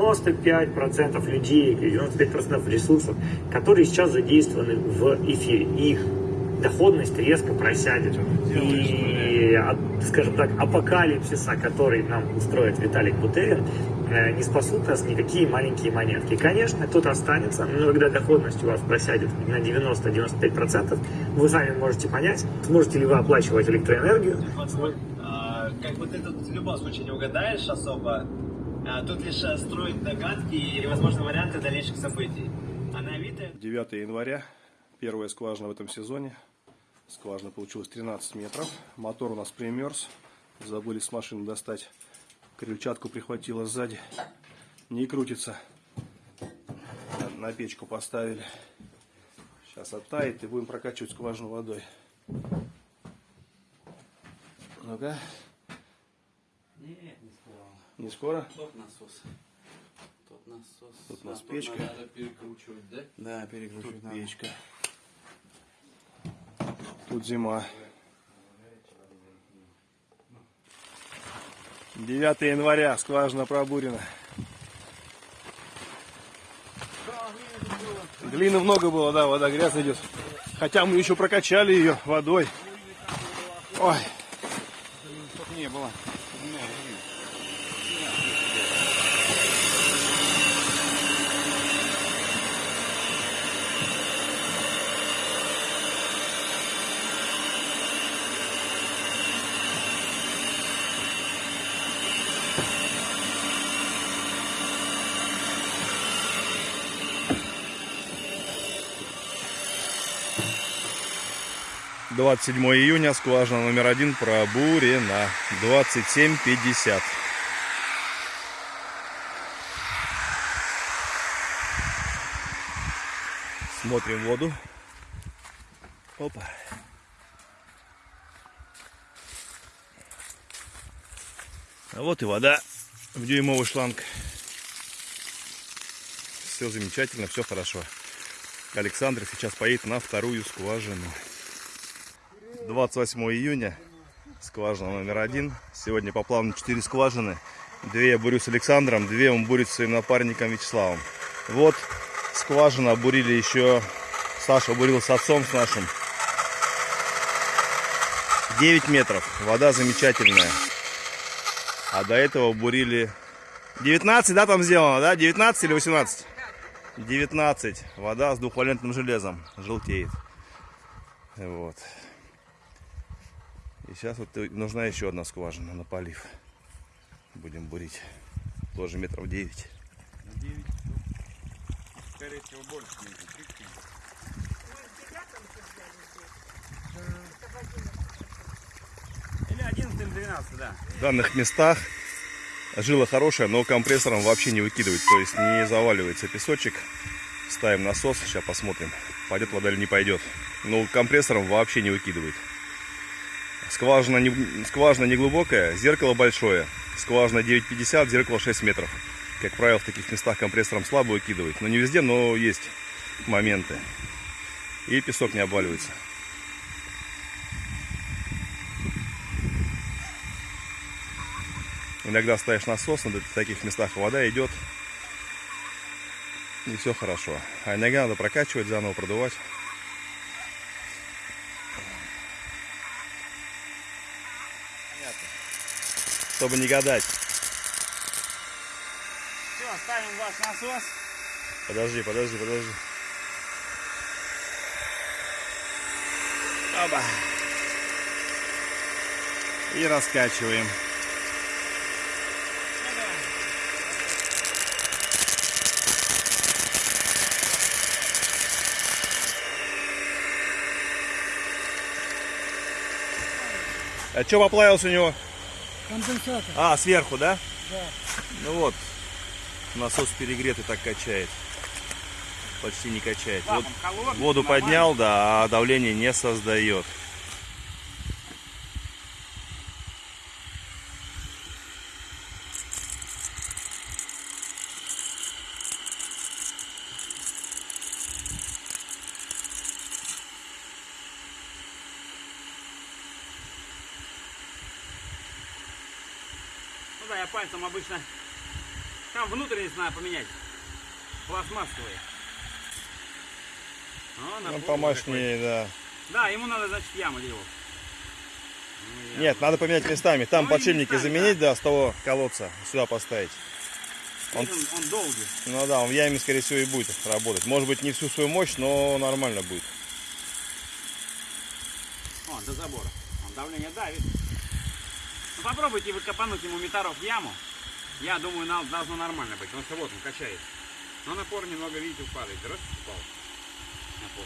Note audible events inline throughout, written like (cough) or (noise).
95% людей, 95% ресурсов, которые сейчас задействованы в эфире. Их доходность резко просядет. И, скажем так, апокалипсиса, который нам устроит Виталик Бутерин, э, не спасут нас никакие маленькие монетки. Конечно, кто-то останется, но когда доходность у вас просядет на 90-95%, вы сами можете понять, сможете ли вы оплачивать электроэнергию. А, как бы ты тут в любом случае не угадаешь особо, тут лишь э, строить догадки и возможные варианты дальнейших событий. А на Авито... 9 января, первая скважина в этом сезоне. Скважина получилась 13 метров. Мотор у нас примерз. Забыли с машины достать. Крыльчатку прихватило сзади. Не крутится. На печку поставили. Сейчас оттает и будем прокачивать скважину водой. Ну-ка. Не скоро. Тот насос. Тот насос. Тут у нас А печка. Надо перекручивать, да? Да, перекручивать Тут надо. печка. Тут зима. 9 января, скважина пробурена. Глины много было, да, вода грязная идет. Хотя мы еще прокачали ее водой. Ой, не было. двадцать 27 июня, скважина номер один пробурена. 27.50. Смотрим воду. Опа. А вот и вода в дюймовый шланг. Все замечательно, все хорошо. Александр сейчас поедет на вторую скважину. 28 июня, скважина номер один. Сегодня по плану 4 скважины. Две я бурю с Александром, две он бурит с своим напарником Вячеславом. Вот скважина бурили еще, Саша бурил с отцом с нашим. 9 метров, вода замечательная. А до этого бурили 19, да, там сделано, да? 19 или 18? 19. Вода с двухвалентным железом. Желтеет. Вот. И сейчас вот нужна еще одна скважина на полив. Будем бурить. Тоже метров 9. Скорее всего, больше не Или 11 или 12, да. В данных местах жила хорошая, но компрессором вообще не выкидывает. То есть не заваливается песочек. Ставим насос, сейчас посмотрим, пойдет вода или не пойдет. Но компрессором вообще не выкидывает. Скважина не, скважина не глубокая, зеркало большое. Скважина 9,50, зеркало 6 метров. Как правило, в таких местах компрессором слабо выкидывает. Но не везде, но есть моменты. И песок не обваливается. Иногда ставишь насос, на таких местах вода идет. И все хорошо. А иногда надо прокачивать, заново продувать. Чтобы не гадать. Все, ставим ваш насос. Подожди, подожди, подожди. Оба. И раскачиваем. А что поплавился у него? Конденсатор. А, сверху, да? Да. Ну вот, насос перегретый так качает. Почти не качает. Вот Лапом воду поднял, да, а давление не создает. Ну да, пальцем обычно Там внутренность надо поменять. Пластмассовые. О, Ну, напор помощнее, да. Да, ему надо, значит, яму делать. Ну, Нет, надо поменять местами. Там Ну, подшипники местами, заменить, да, с того колодца сюда поставить. Он, он, он долгий. Ну да, он в яме, скорее всего, и будет работать. Может быть, не всю свою мощь, но нормально будет. О, до забора. Он давление давит. Ну, попробуйте вы копануть ему метаров в яму. Я думаю, нам должно нормально быть, потому что вот он качает. Но напор немного, видите, падает. Раз, упал. Напор.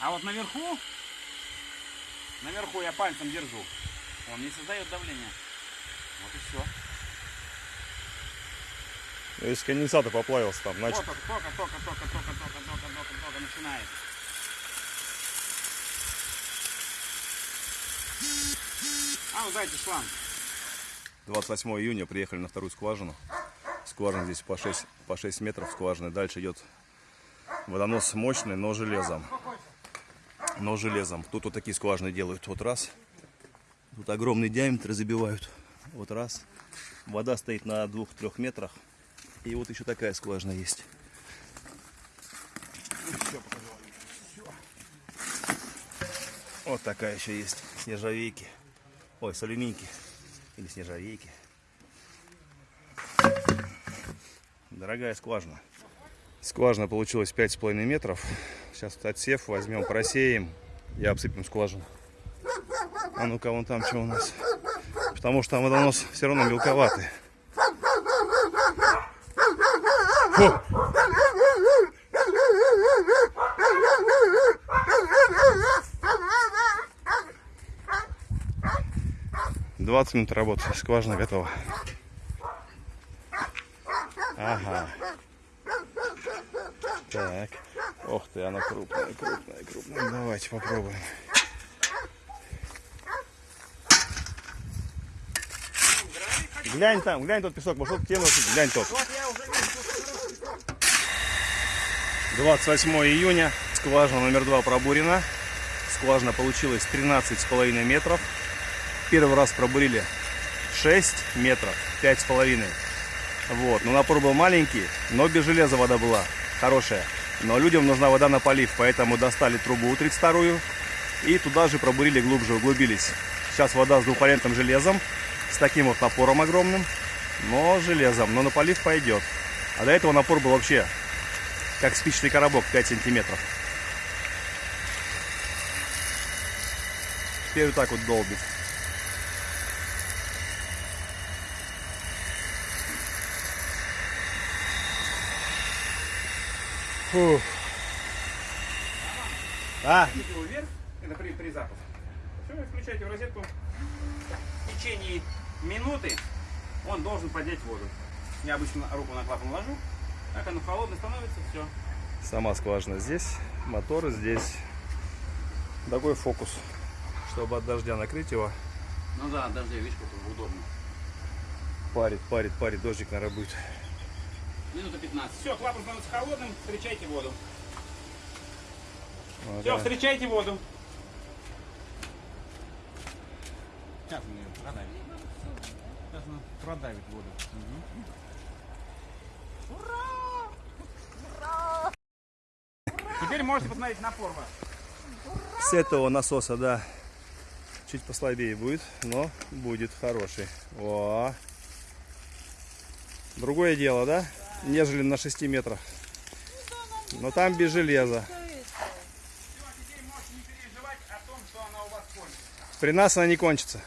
А вот наверху, наверху я пальцем держу. Он не создает давления. Вот и все. Если конденсатор поплавился там, значит, Вот только, только, только, только, только, только, только, только начинает. А, ну дайте шланг. 28 июня приехали на вторую скважину. Скважина здесь по 6, по 6 метров скважины. Дальше идет водонос мощный, но железом. Но железом. Тут вот такие скважины делают. Вот раз. Тут огромный диаметр забивают. Вот раз. Вода стоит на 2-3 метрах. И вот еще такая скважина есть. Вот такая еще есть. С нержавейки. Ой, с алюминьки. Или с нержавейки. Дорогая скважина. Скважина получилась 5,5 метров. Сейчас отсев возьмем, просеем и обсыпем скважину. А ну-ка, вон там что у нас. Потому что там водонос все равно мелковатый. Фу. Двадцать минут работы. Скважина готова. Ага. Так. Ох ты, она крупная, крупная, крупная. Давайте попробуем. Глянь там, глянь тот песок, может к носит, глянь тот. 28 июня, скважина номер два пробурена. Скважина получилась 13,5 метров. Первый раз пробурили 6 метров, 5,5. Вот, но напор был маленький, но без железа вода была хорошая. Но людям нужна вода на полив, поэтому достали трубу 32 и туда же пробурили глубже, углубились. Сейчас вода с двухвалентным железом, с таким вот напором огромным, но железом, но на полив пойдет. А до этого напор был вообще как спичный коробок 5 сантиметров. Теперь вот так вот долбит. Фух. А, вверх, это при, при запуске. Все, включайте в розетку. В течение минуты он должен поднять воду. Я обычно руку на клапан ложу, как оно холодно становится, все. сама скважина здесь, мотор здесь. Такой фокус, чтобы от дождя накрыть его. Ну да, дождя, видишь, как удобно. Парит, парит, парит, дождик, наверное, будет. Минута 15. Все, клапан становится холодным, встречайте воду. Вот, Все, да. встречайте воду. Сейчас он ее продавит. Сейчас он продавит воду. Теперь можете посмотреть напор ваш. С этого насоса, да, чуть послабее будет, но будет хороший. О. Другое дело, да, нежели на 6 метрах. Но там без железа. При нас она не кончится.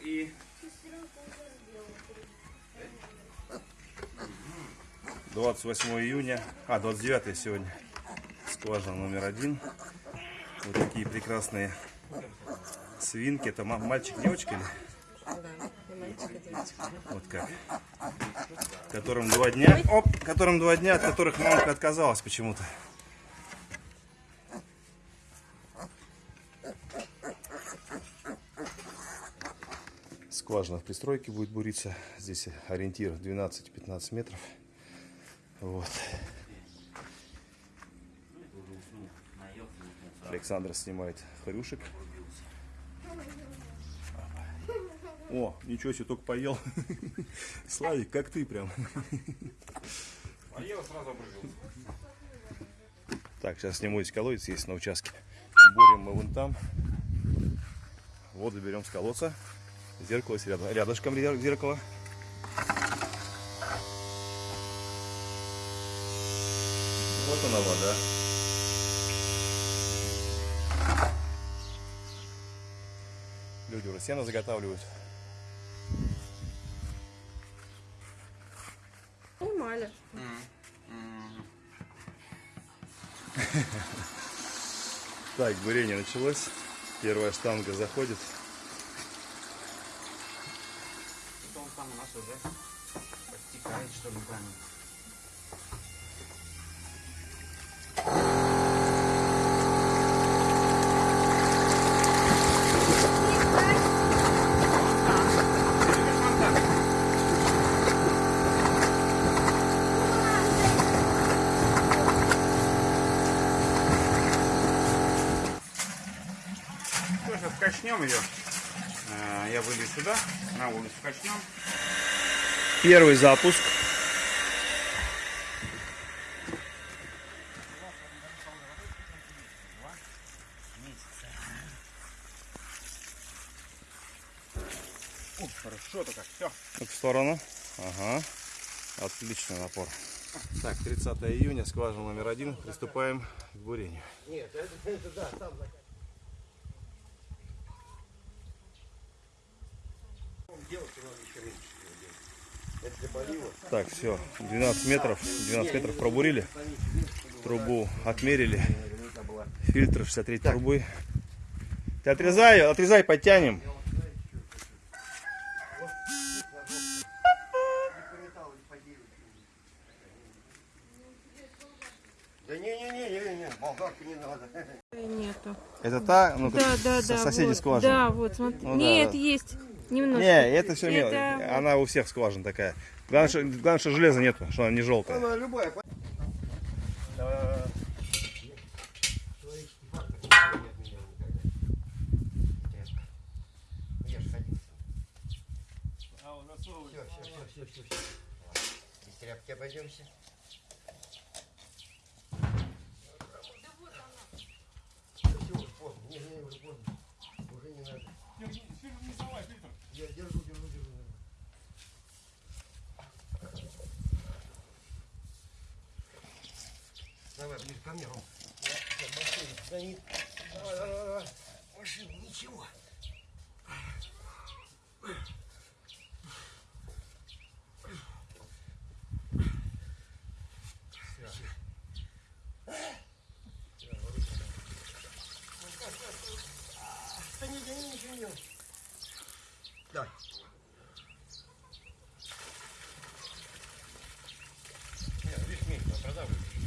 И... Двадцать восьмое июня, а двадцать девятое сегодня скважина номер один. Вот такие прекрасные свинки. Это ма- мальчик, девочка или? Вот как. Которым два дня, оп, которым два дня, от которых мамка отказалась почему-то. Скважина в пристройке будет буриться. Здесь ориентир 12-15 метров. Вот. Александр снимает хрюшек. О, ничего себе, только поел. (laughs) Славик, как ты прям. Поел, сразу обрубился. Так, сейчас сниму из колодец, есть на участке. Бурим мы вон там. Воду берем с колодца. Зеркало есть рядом, рядышком зеркало. Вот она вода. Люди уже сено заготавливают. Нормально. Так, бурение началось. Первая штанга заходит. Это он там у нас уже подтекает, что ли, камень. Сейчас качнем ее. Э, Я выйду сюда, на улицу качнем. Первый запуск. Хорошо-то как, все. В сторону. Ага. Отличный напор. Так, 30 июня, скважина номер один. Приступаем к бурению. Так, все, 12 метров, 12 метров пробурили, трубу отмерили, фильтр 63 трубы. Ты отрезай, отрезай, подтянем. Да не-не-не, болгарки не надо. Нету. Это та, ну, Да, да, да. соседи вот. скважины. Да, вот, смотри. Ну, Нет, да. есть. Немножко. Не, это все Это мелочь. Она у всех скважин такая. Главное, что, главное, что железа нету, что она не желтая. Она любая. Все, все, все, все, все. Без тряпки обойдемся. Всё, уже поздно. Не, не, уже поздно. Уже не надо. Я держу, держу, держу. Давай, ближе ко мне, Ром. Давай, давай, давай. Машина, ничего. Да не, да не, ничего не делай. Давай. Нет, видишь, меньше, продавливай. —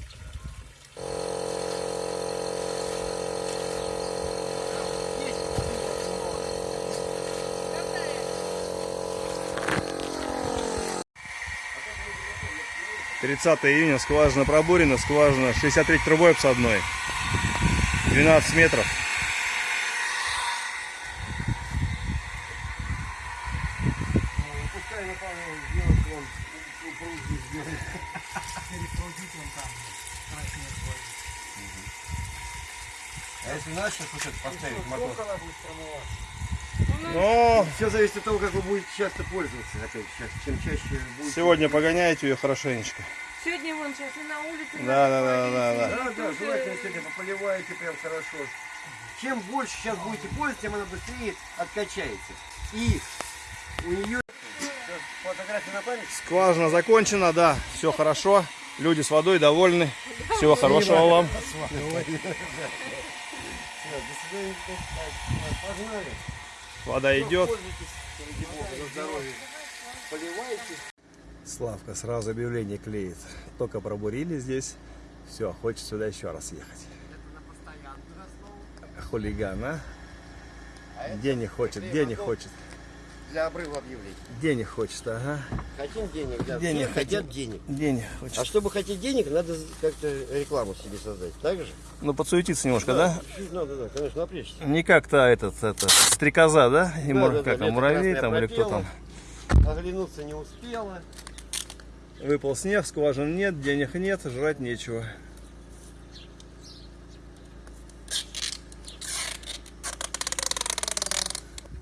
30 июня, скважина пробурена, скважина 63 трубой обсадной, 12 метров. А если сейчас вот это поставить мотор? Но Все зависит от того, как вы будете часто пользоваться. Опять, сейчас, чем чаще будете. сегодня погоняйте ее хорошенечко. Сегодня вон сейчас и на улице. Да, да, да, да, да. Да, да, желательно сегодня пополиваете прям хорошо. Чем больше сейчас будете пользоваться, тем она быстрее откачается. И у нее фотография на память. Скважина закончена, да, все хорошо. Люди с водой довольны. Всего хорошего вам. (laughs) Все, до свидания. Погнали. Вода идет. Славка сразу объявление клеит. Только пробурили здесь. Все, хочет сюда еще раз ехать. Хулиган, а? Где не хочет, где не хочет. Для обрыва объявлений. Денег хочется, ага. Хотим денег, да. Денег Все хотят денег. Денег А хочется. чтобы хотеть денег, надо как-то рекламу себе создать. Так же? Ну, подсуетиться немножко, да? Чуть надо, да, конечно, напрячься. Не как-то этот, это, стрекоза, да? И мур- да, да, как там, лето муравей там или кто там? Оглянуться не успела. Выпал снег, скважин нет, денег нет, жрать нечего.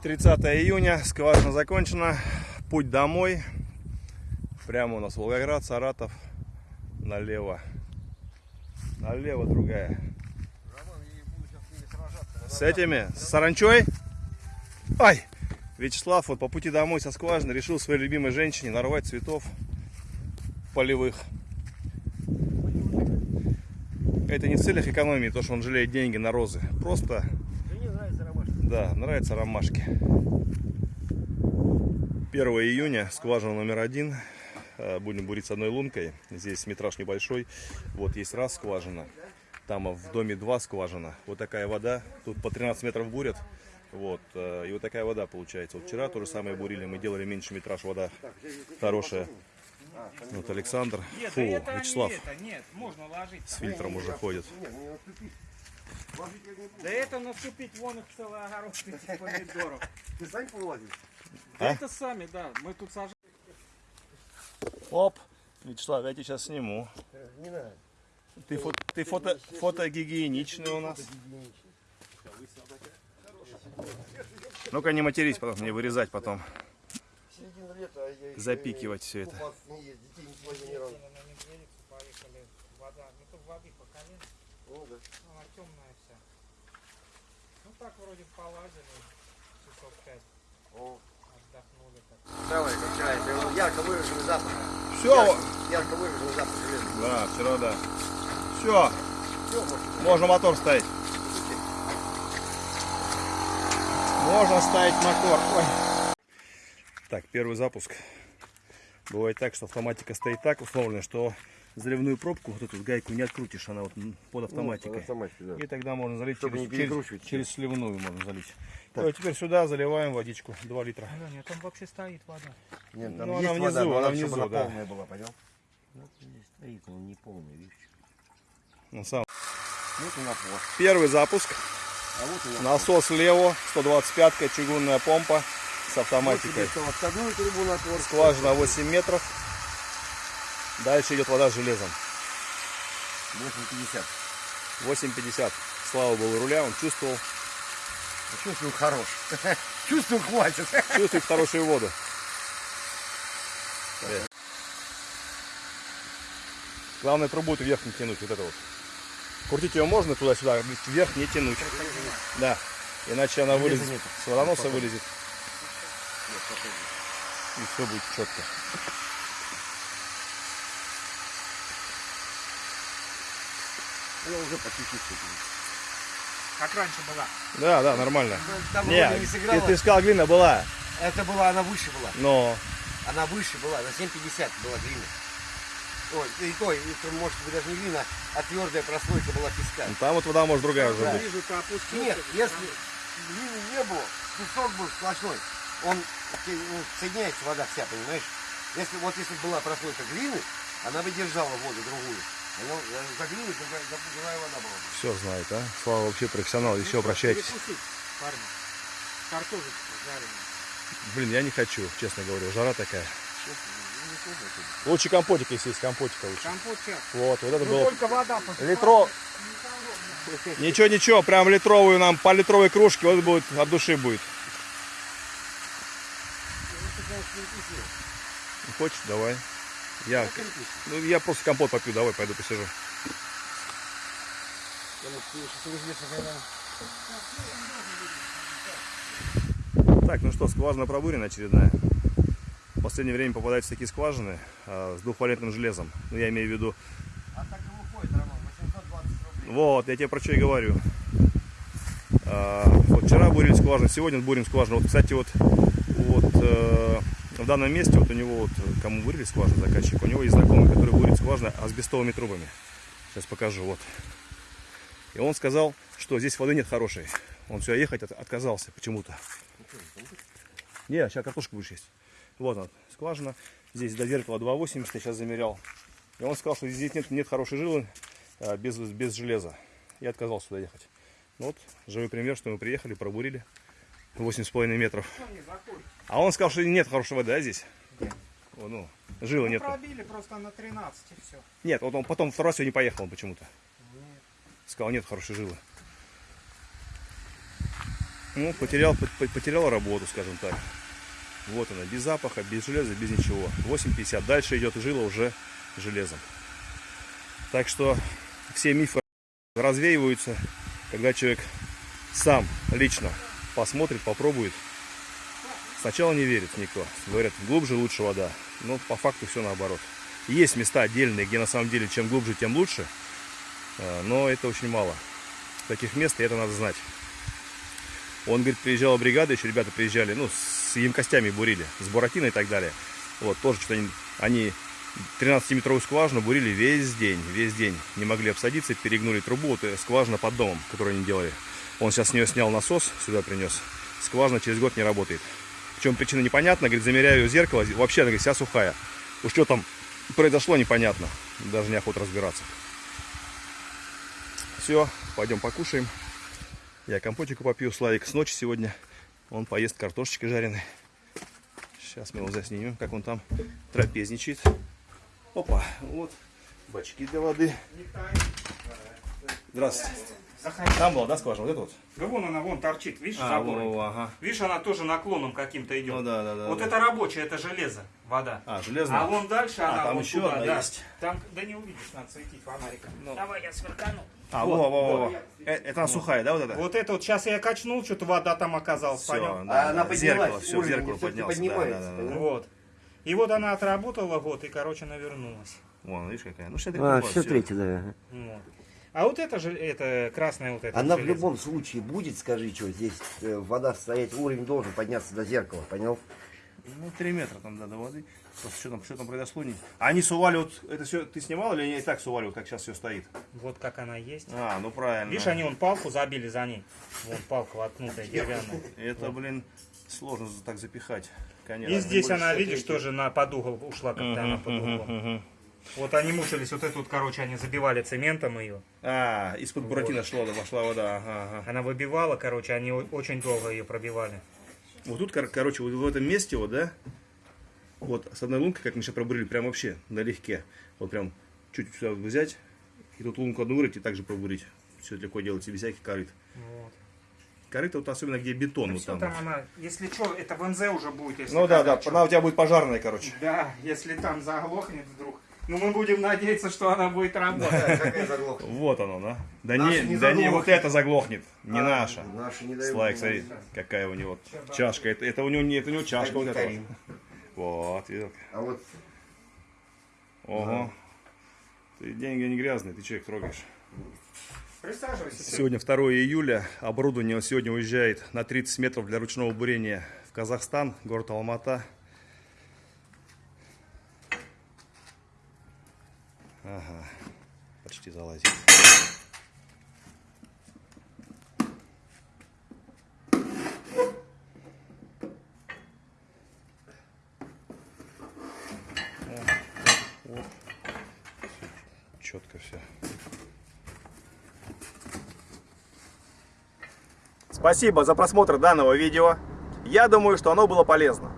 Тридцатое июня, скважина закончена, путь домой. Прямо у нас Волгоград, Саратов, налево. Налево другая. С этими, с саранчой? Ай! Вячеслав вот по пути домой со скважины решил своей любимой женщине нарвать цветов полевых. Это не в целях экономии, то, что он жалеет деньги на розы. Просто. Да, нравятся ромашки. 1 июня, скважина номер один. Э, Будем бурить с одной лункой. Здесь метраж небольшой. Вот есть раз скважина. Там в доме два скважина. Вот такая вода. Тут по 13 метров бурят. Вот. э, И вот такая вода получается. Вот вчера то же самое бурили. Мы делали меньше метраж. Вода хорошая. Вот Александр. Фу, Вячеслав с фильтром уже ходит. Да это наступить вон их целый огород этих помидоров. Ты сам полазишь? А? Да это сами, да, мы тут сажаем. Оп. Вячеслав, я тебя сейчас сниму. Не надо. Ты, фо- ты фото, фотогигиеничный у нас. Ну-ка не матерись потом, не вырезать потом. А Запикивать все это. вода, ну тут воды по колен, Ну да. она темная вся. Ну так вроде полазили, часов пять О. отдохнули так. Давай, вчера это ярко выраженный запах. Все. Ярко выраженный запах железа. Да, вчера да. Все, Все, может, можно мотор ставить. Можно ставить мотор. Ой. Так, первый запуск. Бывает так, что автоматика стоит так установлена, что заливную пробку, вот эту гайку не открутишь, она вот под автоматикой. автоматике, да. И тогда можно залить Чтобы через, не через, через сливную можно залить. Так. Ну, а теперь сюда заливаем водичку, 2 литра. Да нет, там вообще стоит вода. Нет, Ну, она внизу, но она чтобы внизу, она да. полная была, понял? Вот здесь стоит, он не полный, видишь. Ну, сам. Вот и напор. Первый запуск. А вот. Насос Лево, 125 чугунная помпа с Вот автоматикой. тебе что, отставную трубу напор. Скважина 8 метров. Дальше идет вода с железом. 850. 8,50. Слава богу, руля он чувствовал. Чувствую хорош. Чувствую хватит. Чувствует хорошую воду. Главное трубу эту вверх не тянуть, вот это вот. Крутить ее можно туда-сюда, вверх не тянуть. Да. Иначе она вылезет. С водоноса вылезет. И все будет четко. Я уже по чуть-чуть. Как раньше была. Да, да, нормально. Там Не, вроде не ты, сыграла. ты сказал, глина была, Это была, она выше была. но Она выше была, на 7,50 была глина. Ой, и то, и, то, может быть даже не глина, а твердая прослойка была песка. там вот вода может другая уже Да. быть. Вижу, ты. Нет, если глины не было, песок был сплошной, он ну, соединяется вода вся, понимаешь? Если вот если бы была прослойка глины, она бы держала воду другую. Э. Все знает, а? Слава вообще профессионал, еще обращайтесь. Перекусить, парни. Картошечку жареную. Блин, я не хочу, честно говорю, жара такая. Честно, ну. Лучше компотик, если есть компотика лучше. Вот, вот это Ну было. только вода пошла. Литро... Ничего, ничего, прям литровую нам, по литровой кружке, вот будет, от души будет. Ну, Хочешь, давай. Я, ну, я просто компот попью, давай, пойду посижу. Так, ну что, скважина пробурена очередная. В последнее время попадаются такие скважины а, с двухвалентным железом. Ну, я имею в виду А так и выходит, Роман, 820 рублей. Вот, я тебе про что и говорю. А, вот вчера бурили скважину, сегодня бурим скважину. Вот, кстати, вот, вот э, данном месте, вот у него, вот, кому бурили скважину, заказчик, у него есть знакомый, который бурит скважины асбестовыми трубами. Сейчас покажу, вот. И он сказал, что здесь воды нет хорошей. Он сюда ехать от- отказался почему-то. Не, сейчас картошку будешь есть. Вот она, скважина. Здесь до зеркала 2,80, я сейчас замерял. И он сказал, что здесь нет, нет хорошей жилы а, без, без железа. Я отказался сюда ехать. Ну вот, живой пример, что мы приехали, пробурили 8,5 метров. А он сказал, что нет хорошей воды, да, здесь? О, ну, жилы нет. Пробили просто на 13 и все. Нет, вот он потом второй раз сегодня поехал почему-то. Сказал, нет хорошей жилы. Ну, потерял, по- по- потерял работу, скажем так. Вот она, без запаха, без железа, без ничего. 8,50. Дальше идет жила уже железом. Так что все мифы развеиваются, когда человек сам лично посмотрит, попробует. Сначала не верит никто. Говорят, глубже лучше вода. Но по факту все наоборот. Есть места отдельные, где на самом деле чем глубже, тем лучше. А, Но это очень мало. Таких мест, и это надо знать. Он, говорит, приезжала бригада, еще ребята приезжали, ну, с емкостями бурили, с буратиной и так далее. Вот, тоже что-то они, они 13-метровую скважину бурили весь день, весь день. Не могли обсадиться, перегнули трубу, вот э, скважина под домом, которую они делали. Он сейчас с нее снял насос, сюда принес. Скважина через год не работает. В чем причина непонятна, говорит, замеряю зеркало, вообще, она говорит, вся сухая. Уж что там произошло, непонятно. Даже неохота разбираться. Все, пойдем покушаем. Я компотику попью, Славик с ночи сегодня. Он поест картошечкой жареной. Сейчас мы его заснимем, как он там трапезничает. Опа, вот бачки для воды. Здравствуйте. Там была, да, скважина? Вот это вот? Да вон она, вон торчит, видишь, А, забор. во, ага. Видишь, она тоже наклоном каким-то идет. Ну да, да, да. вот да. это рабочая, это железо, вода. А, железная. А вон дальше А, она там вот еще туда, одна да. есть. Там, да не увидишь, надо светить фонариком. Давай я сверкану. А, во, во, во, во. Э, Это она сухая, да, вот это? Вот это вот, сейчас я качнул, что-то вода там оказалась, Все, понял? да, А она да, поднялась, зеркало, все, зеркало. Да, поднимается, да, да, да. понимаешь? Вот. И вот она отработала год, и, короче, она вернулась. Вон, видишь какая? Ну, 63 А, года, все всё. третье, да. Вот. А вот это же, это красная вот эта Она в железо. любом случае будет, скажи, что здесь э, вода стоять, уровень должен подняться до зеркала, понял? Ну, 3 метра там, да, до воды. Просто что там, что там произошло? Не... А они сували вот, это все ты снимал или они и так сували, вот как сейчас все стоит? Вот как она есть. А, ну правильно. Видишь, они вон палку забили за ней. Вон палка воткнутая, деревянная. Это, блин, сложно так запихать. Конечно. И здесь она, видишь, тоже на под угол ушла, когда она под углом. Вот они мучились, вот эту вот, короче, они забивали цементом ее. А, из-под буратино шла, да, вошла вода. Ага, ага. Она выбивала, короче, они очень долго ее пробивали. Вот тут, кор- короче, вот в этом месте, вот, да, вот с одной лункой, как мы сейчас пробурили, прям вообще налегке. Вот прям чуть сюда взять, и тут лунку одну вырыть и также пробурить. Все легко делается, без всяких корыт. Вот. Корыто вот особенно где бетон. вот Все там. там она, если что, это в НЗ уже будет, если Ну да, да, чё. она у тебя будет пожарная, короче. Да, если там заглохнет вдруг. Ну мы будем надеяться, что она будет работать. Вот оно, да? Да Наша не, да не вот это заглохнет, не наша. Наши не. Слайк, смотри, какая у него чашка. Это, это у него не, это у него чашка вот эта. вот. Вот, видел? А вот Ого. Ты деньги не грязные, ты человек трогаешь. Присаживайся. Сегодня 2 июля. Оборудование сегодня уезжает на 30 метров для ручного бурения в Казахстан, город Алмата. Ага, почти залазит. Четко все. Спасибо за просмотр данного видео. Я думаю, что оно было полезно.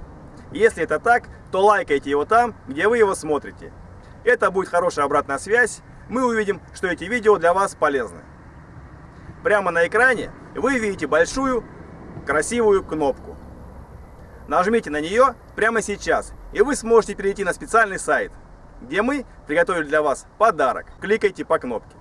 Если это так, то лайкайте его там, где вы его смотрите. Это будет хорошая обратная связь. Мы увидим, что эти видео для вас полезны. Прямо на экране вы видите большую красивую кнопку. Нажмите на нее прямо сейчас, и вы сможете перейти на специальный сайт, где мы приготовили для вас подарок. Кликайте по кнопке.